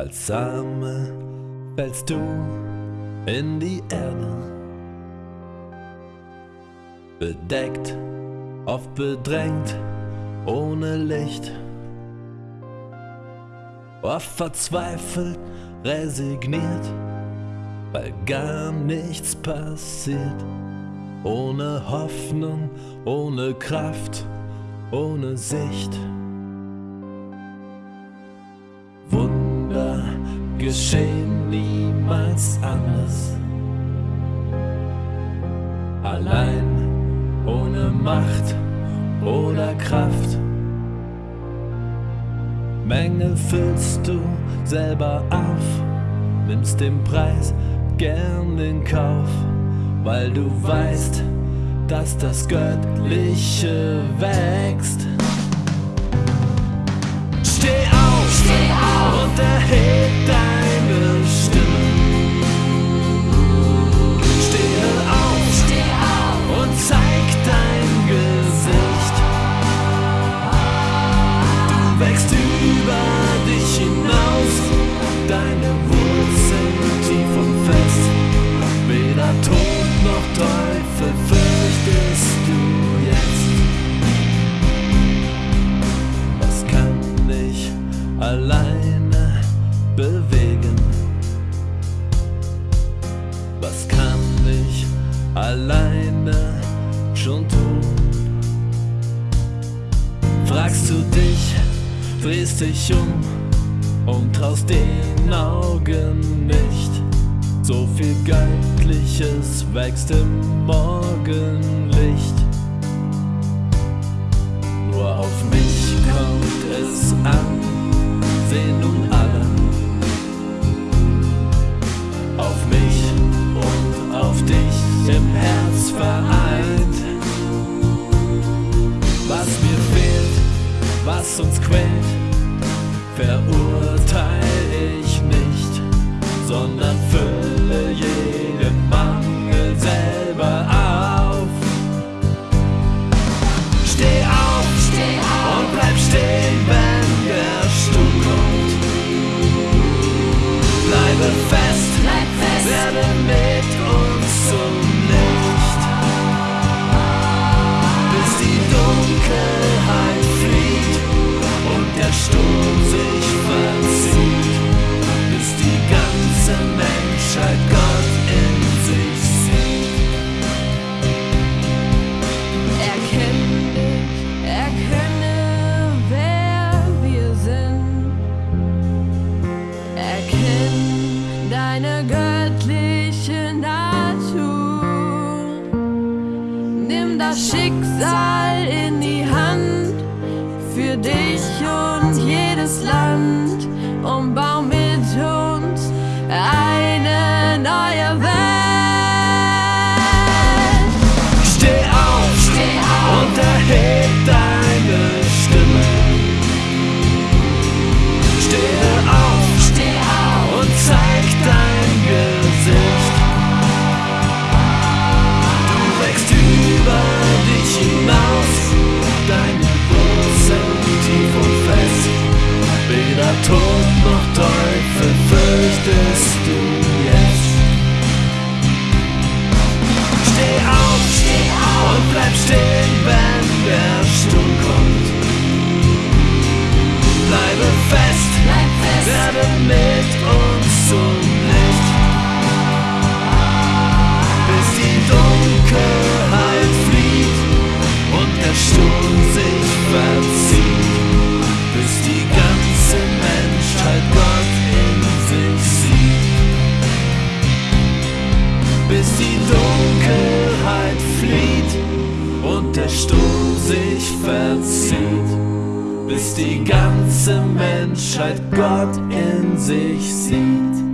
Als Same fällst du in die Erde. Bedeckt, oft bedrängt, ohne Licht. Oft verzweifelt, resigniert, weil gar nichts passiert. Ohne Hoffnung, ohne Kraft, ohne Sicht. Geschehen niemals anders. Allein, ohne Macht oder Kraft. Mängel füllst du selber auf, nimmst den Preis gern in Kauf, weil du weißt, dass das Göttliche wächst. Alleine bewegen? Was kann ich alleine schon tun? Fragst du dich, drehst dich um und traust den Augen nicht. So viel Göttliches wächst im Morgenlicht. Nur auf mich kommt es an, auf mich und auf dich im Herz vereint. Was mir fehlt, was uns quält, verurteil ich nicht, sondern fülle jeden das Schicksal in die Hand für dich und jedes Land und bau justice verzieht bis die ganze Menschheit Gott in sich sieht.